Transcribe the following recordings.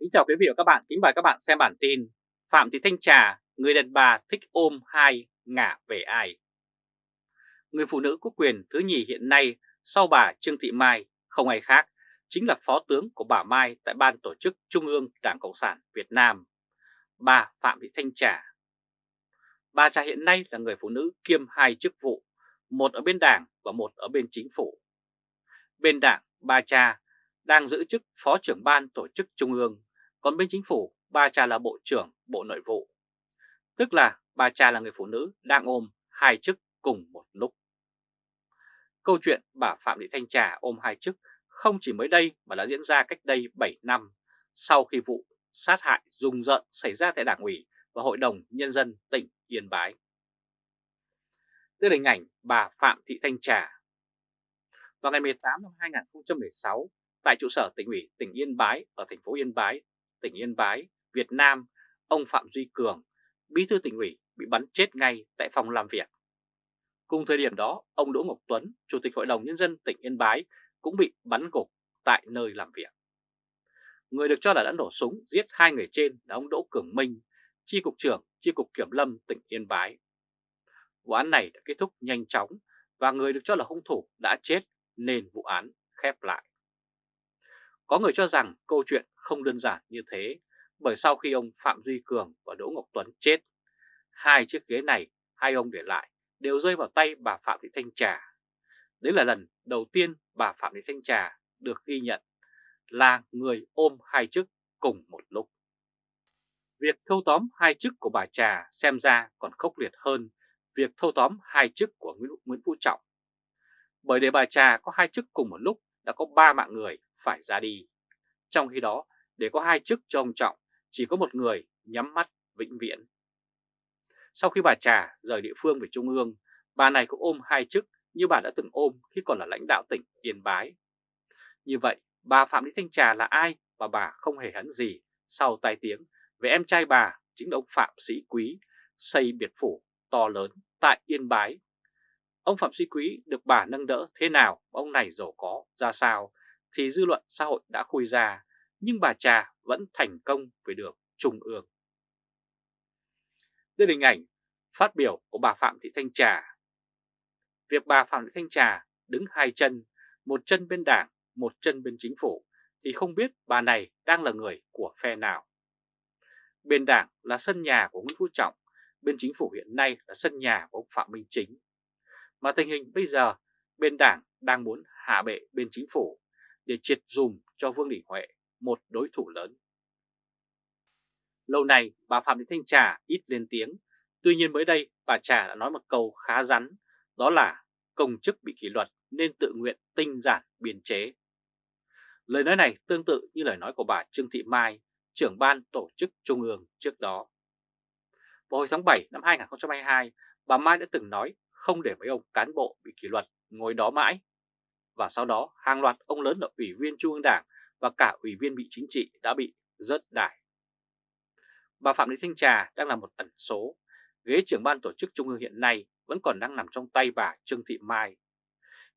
Kính chào quý vị và các bạn, kính mời các bạn xem bản tin Phạm Thị Thanh Trà, người đàn bà thích ôm hai ngả về ai Người phụ nữ có quyền thứ nhì hiện nay sau bà Trương Thị Mai không ai khác chính là phó tướng của bà Mai tại Ban Tổ chức Trung ương Đảng Cộng sản Việt Nam, bà Phạm Thị Thanh Trà. Bà Trà hiện nay là người phụ nữ kiêm hai chức vụ, một ở bên đảng và một ở bên chính phủ. Bên đảng, bà Trà đang giữ chức Phó trưởng Ban Tổ chức Trung ương, còn bên chính phủ, bà Trà là Bộ trưởng Bộ Nội vụ. Tức là bà Trà là người phụ nữ đang ôm hai chức cùng một lúc. Câu chuyện bà Phạm Thị Thanh Trà ôm hai chức không chỉ mới đây mà đã diễn ra cách đây 7 năm sau khi vụ sát hại rùng rợn xảy ra tại Đảng ủy và Hội đồng Nhân dân tỉnh Yên Bái. Đây là hình ảnh bà Phạm Thị Thanh Trà. Vào ngày 18 năm 2016, tại trụ sở tỉnh ủy tỉnh Yên Bái ở thành phố Yên Bái, tỉnh Yên Bái, Việt Nam, ông Phạm Duy Cường, bí thư tỉnh ủy bị bắn chết ngay tại phòng làm việc. Cùng thời điểm đó, ông Đỗ Ngọc Tuấn, Chủ tịch Hội đồng Nhân dân tỉnh Yên Bái cũng bị bắn gục tại nơi làm việc. Người được cho là đã nổ súng giết hai người trên là ông Đỗ Cường Minh, Chi cục trưởng Chi cục Kiểm lâm tỉnh Yên Bái. Vụ án này đã kết thúc nhanh chóng và người được cho là hung thủ đã chết nên vụ án khép lại. Có người cho rằng câu chuyện không đơn giản như thế bởi sau khi ông Phạm Duy Cường và Đỗ Ngọc Tuấn chết, hai chiếc ghế này hai ông để lại đều rơi vào tay bà Phạm Thị Thanh Trà. Đấy là lần đầu tiên bà Phạm Thị Thanh Trà được ghi nhận là người ôm hai chức cùng một lúc. Việc thâu tóm hai chức của bà Trà xem ra còn khốc liệt hơn việc thâu tóm hai chức của Nguyễn Phú Trọng. Bởi để bà Trà có hai chức cùng một lúc đã có ba mạng người phải ra đi. Trong khi đó, để có hai chức cho ông Trọng, chỉ có một người nhắm mắt vĩnh viễn. Sau khi bà Trà rời địa phương về Trung ương, bà này cũng ôm hai chức như bà đã từng ôm khi còn là lãnh đạo tỉnh Yên Bái. Như vậy, bà Phạm Thị Thanh Trà là ai và bà không hề hấn gì sau tai tiếng về em trai bà chính là ông Phạm Sĩ Quý xây biệt phủ to lớn tại Yên Bái. Ông Phạm duy Quý được bà nâng đỡ thế nào, ông này giàu có ra sao thì dư luận xã hội đã khui ra, nhưng bà Trà vẫn thành công về được trung ương. Đây là hình ảnh phát biểu của bà Phạm Thị Thanh Trà. Việc bà Phạm Thị Thanh Trà đứng hai chân, một chân bên đảng, một chân bên chính phủ, thì không biết bà này đang là người của phe nào. Bên đảng là sân nhà của Nguyễn Phú Trọng, bên chính phủ hiện nay là sân nhà của ông Phạm Minh Chính. Mà tình hình bây giờ, bên đảng đang muốn hạ bệ bên chính phủ để triệt dùm cho Vương Đình Huệ, một đối thủ lớn. Lâu nay bà Phạm Thị Thanh Trà ít lên tiếng, tuy nhiên mới đây bà Trà đã nói một câu khá rắn, đó là công chức bị kỷ luật nên tự nguyện tinh giản biên chế. Lời nói này tương tự như lời nói của bà Trương Thị Mai, trưởng ban tổ chức Trung ương trước đó. Vào hồi tháng 7 năm 2022, bà Mai đã từng nói không để mấy ông cán bộ bị kỷ luật ngồi đó mãi và sau đó hàng loạt ông lớn là Ủy viên Trung ương Đảng và cả Ủy viên bị chính trị đã bị rớt đài. Bà Phạm Thị Thanh Trà đang là một ẩn số, ghế trưởng ban tổ chức Trung ương hiện nay vẫn còn đang nằm trong tay bà Trương Thị Mai.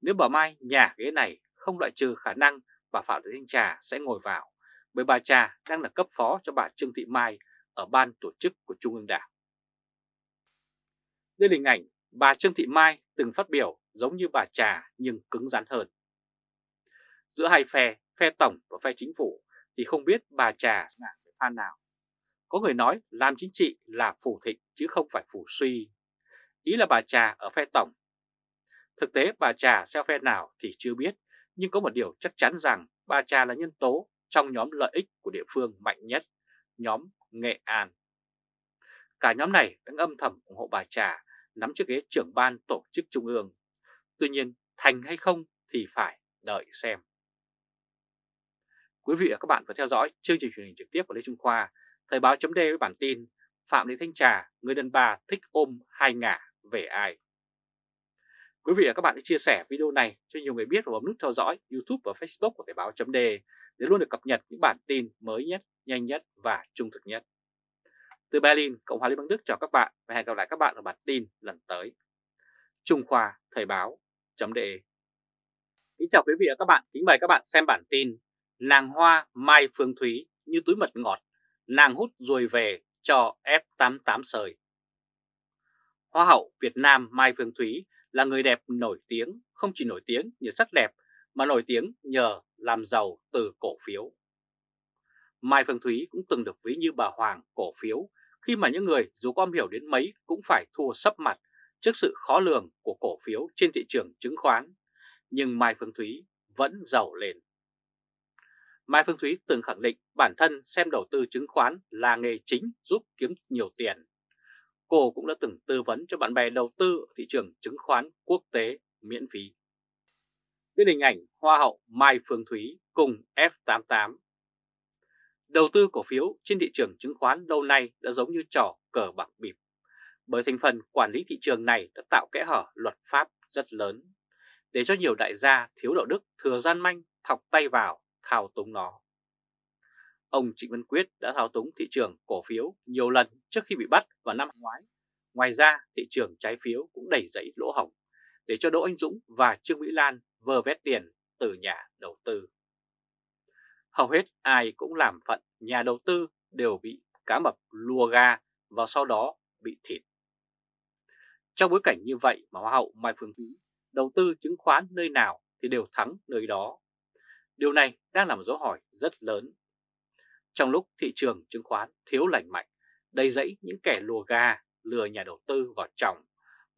Nếu bà Mai nhà ghế này không loại trừ khả năng bà Phạm Thị Thanh Trà sẽ ngồi vào, bởi bà Trà đang là cấp phó cho bà Trương Thị Mai ở ban tổ chức của Trung ương Đảng. Đây là hình ảnh bà Trương Thị Mai từng phát biểu giống như bà Trà nhưng cứng rắn hơn. Giữa hai phe, phe tổng và phe chính phủ thì không biết bà Trà là phe nào. Có người nói làm chính trị là phủ thịnh chứ không phải phủ suy. Ý là bà Trà ở phe tổng. Thực tế bà Trà theo phe nào thì chưa biết, nhưng có một điều chắc chắn rằng bà Trà là nhân tố trong nhóm lợi ích của địa phương mạnh nhất, nhóm Nghệ An. Cả nhóm này đang âm thầm ủng hộ bà Trà nắm chiếc ghế trưởng ban tổ chức trung ương. Tuy nhiên thành hay không thì phải đợi xem. Quý vị và các bạn vừa theo dõi chương trình truyền hình trực tiếp của Lê Trung Khoa, Thời báo chấm với bản tin Phạm Thị Thanh Trà, người đàn bà thích ôm hai ngả về ai. Quý vị và các bạn hãy chia sẻ video này cho nhiều người biết và bấm nút theo dõi YouTube và Facebook của Thời báo chấm để luôn được cập nhật những bản tin mới nhất, nhanh nhất và trung thực nhất. Từ Berlin, Cộng hòa Liên bang Đức chào các bạn và hẹn gặp lại các bạn ở bản tin lần tới. Trung Khoa Thời báo chấm đề Kính chào quý vị và các bạn, kính mời các bạn xem bản tin Nàng Hoa Mai Phương Thúy như túi mật ngọt, nàng hút rồi về cho F88 sời. Hoa hậu Việt Nam Mai Phương Thúy là người đẹp nổi tiếng, không chỉ nổi tiếng nhờ sắc đẹp mà nổi tiếng nhờ làm giàu từ cổ phiếu. Mai Phương Thúy cũng từng được ví như bà Hoàng cổ phiếu khi mà những người dù có hiểu đến mấy cũng phải thua sấp mặt trước sự khó lường của cổ phiếu trên thị trường chứng khoán. Nhưng Mai Phương Thúy vẫn giàu lên. Mai Phương Thúy từng khẳng định bản thân xem đầu tư chứng khoán là nghề chính giúp kiếm nhiều tiền. Cô cũng đã từng tư vấn cho bạn bè đầu tư ở thị trường chứng khoán quốc tế miễn phí. Đến hình ảnh Hoa hậu Mai Phương Thúy cùng F88. Đầu tư cổ phiếu trên thị trường chứng khoán lâu nay đã giống như trò cờ bạc bịp, bởi thành phần quản lý thị trường này đã tạo kẽ hở luật pháp rất lớn, để cho nhiều đại gia thiếu đạo đức thừa gian manh thọc tay vào thao túng nó. Ông Trịnh Văn Quyết đã thao túng thị trường cổ phiếu nhiều lần trước khi bị bắt vào năm ngoái. Ngoài ra, thị trường trái phiếu cũng đẩy dẫy lỗ hổng để cho Đỗ Anh Dũng và Trương Mỹ Lan vơ vét tiền từ nhà đầu tư. Hầu hết ai cũng làm phận nhà đầu tư đều bị cá mập lùa ga và sau đó bị thịt. Trong bối cảnh như vậy mà Hoa hậu Mai Phương Thúy đầu tư chứng khoán nơi nào thì đều thắng nơi đó. Điều này đang là một dấu hỏi rất lớn. Trong lúc thị trường chứng khoán thiếu lành mạnh, đầy dẫy những kẻ lùa ga lừa nhà đầu tư vào trọng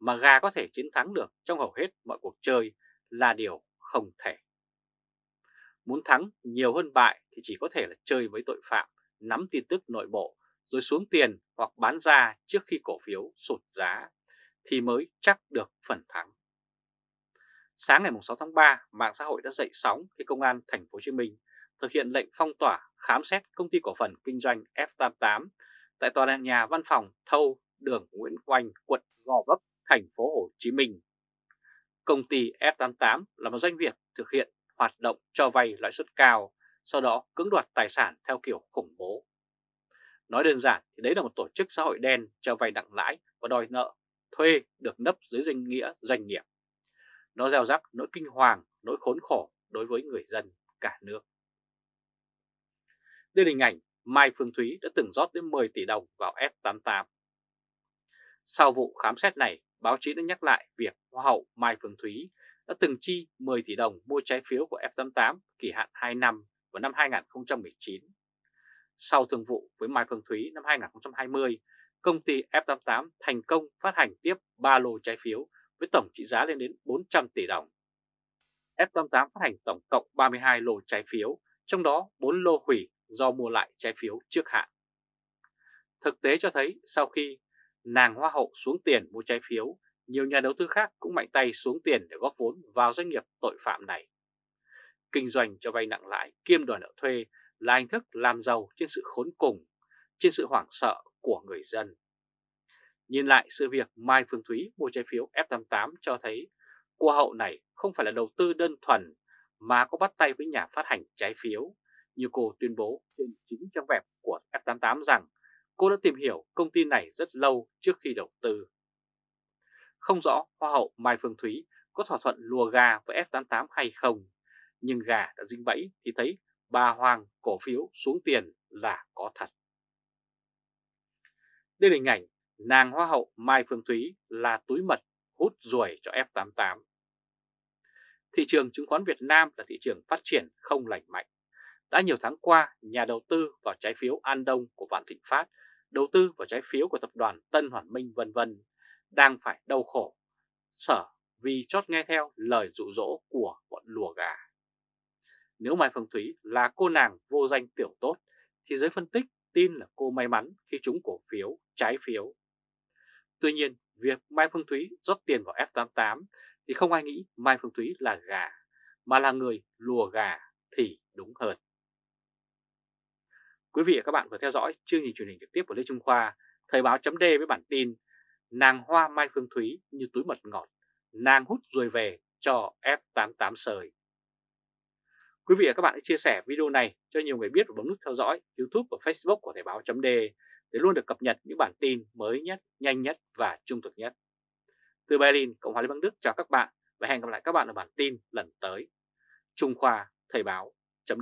mà ga có thể chiến thắng được trong hầu hết mọi cuộc chơi là điều không thể. Muốn thắng nhiều hơn bại thì chỉ có thể là chơi với tội phạm, nắm tin tức nội bộ rồi xuống tiền hoặc bán ra trước khi cổ phiếu sụt giá thì mới chắc được phần thắng. Sáng ngày 6 tháng 3, mạng xã hội đã dậy sóng khi Công an Thành phố Hồ Chí Minh thực hiện lệnh phong tỏa khám xét công ty cổ phần kinh doanh F88 tại tòa nhà văn phòng thâu đường Nguyễn Oanh, quận Gò Vấp, Thành phố Hồ Chí Minh. Công ty F88 là một doanh nghiệp thực hiện hoạt động cho vay lãi suất cao, sau đó cưỡng đoạt tài sản theo kiểu khủng bố. Nói đơn giản thì đấy là một tổ chức xã hội đen cho vay nặng lãi và đòi nợ, thuê được nấp dưới danh nghĩa doanh nghiệp. Nó gieo rắc nỗi kinh hoàng, nỗi khốn khổ đối với người dân cả nước. Đây là hình ảnh Mai Phương Thúy đã từng rót đến 10 tỷ đồng vào F88. Sau vụ khám xét này, báo chí đã nhắc lại việc Hoa hậu Mai Phương Thúy đã từng chi 10 tỷ đồng mua trái phiếu của F88 kỳ hạn 2 năm vào năm 2019. Sau thương vụ với Mai Phương Thúy năm 2020, công ty F88 thành công phát hành tiếp 3 lô trái phiếu với tổng trị giá lên đến 400 tỷ đồng. F88 phát hành tổng cộng 32 lô trái phiếu, trong đó 4 lô hủy do mua lại trái phiếu trước hạn. Thực tế cho thấy sau khi nàng hoa hậu xuống tiền mua trái phiếu, nhiều nhà đầu tư khác cũng mạnh tay xuống tiền để góp vốn vào doanh nghiệp tội phạm này. Kinh doanh cho vay nặng lãi kiêm đòi nợ thuê là hình thức làm giàu trên sự khốn cùng, trên sự hoảng sợ của người dân. Nhìn lại sự việc Mai Phương Thúy mua trái phiếu F88 cho thấy cô hậu này không phải là đầu tư đơn thuần mà có bắt tay với nhà phát hành trái phiếu như cô tuyên bố trên chính trang web của F88 rằng cô đã tìm hiểu công ty này rất lâu trước khi đầu tư. Không rõ Hoa hậu Mai Phương Thúy có thỏa thuận lùa gà với F88 hay không, nhưng gà đã dính bẫy thì thấy bà Hoàng cổ phiếu xuống tiền là có thật. Đây là hình ảnh nàng Hoa hậu Mai Phương Thúy là túi mật hút ruồi cho F88. Thị trường chứng khoán Việt Nam là thị trường phát triển không lành mạnh. Đã nhiều tháng qua, nhà đầu tư vào trái phiếu An Đông của Vạn Thịnh Phát, đầu tư vào trái phiếu của tập đoàn Tân Hoàn Minh vân vân đang phải đau khổ, sở vì chót nghe theo lời dụ dỗ của bọn lùa gà. Nếu Mai Phương Thúy là cô nàng vô danh tiểu tốt, thì giới phân tích tin là cô may mắn khi trúng cổ phiếu, trái phiếu. Tuy nhiên, việc Mai Phương Thúy rót tiền vào F88 thì không ai nghĩ Mai Phương Thúy là gà, mà là người lùa gà thì đúng hơn. Quý vị và các bạn vừa theo dõi chương trình truyền hình trực tiếp của Lê Trung Khoa, Thời báo chấm với bản tin Nàng hoa Mai Phương Thúy như túi mật ngọt, nàng hút ruồi về cho F88 sời. Quý vị và các bạn hãy chia sẻ video này cho nhiều người biết và bấm nút theo dõi YouTube và Facebook của Thời báo chấm để luôn được cập nhật những bản tin mới nhất, nhanh nhất và trung thực nhất. Từ Berlin, Cộng hòa Liên bang Đức chào các bạn và hẹn gặp lại các bạn ở bản tin lần tới. Trung Khoa Thời báo chấm